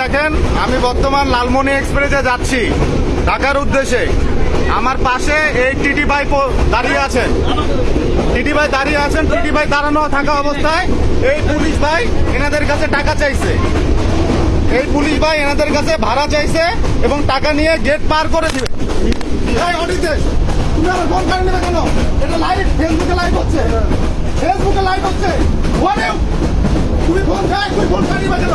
দেখেন, আমি বর্তমান লালমনি এক্সপ্রেসে যাচ্ছি, ঢাকার উদ্দেশ্যে। আমার পাশে এই টিটি ভাই দাঁড়িয়ে আছেন। টিটি ভাই দাঁড়িয়ে আছেন, টিটি ভাই দাঁড়ানো থাকা অবস্থায়। এই পুলিশ ভাই এনাদের কাছে টাকা চাইছে। এই পুলিশ ভাই এনাদের কাছে ভাড়া চাইছে এবং টাকা নিয়ে গেট পার করে দিবে। তুমি আমার ফোন নেবে কেন? এটা লাইভ ফেসবুকে লাইভ হচ্ছে। ফেসবুকে লাইভ হচ্ছে। তুই তুমি ফোন খাই তুমি ফোন কাটে নেবে কেন?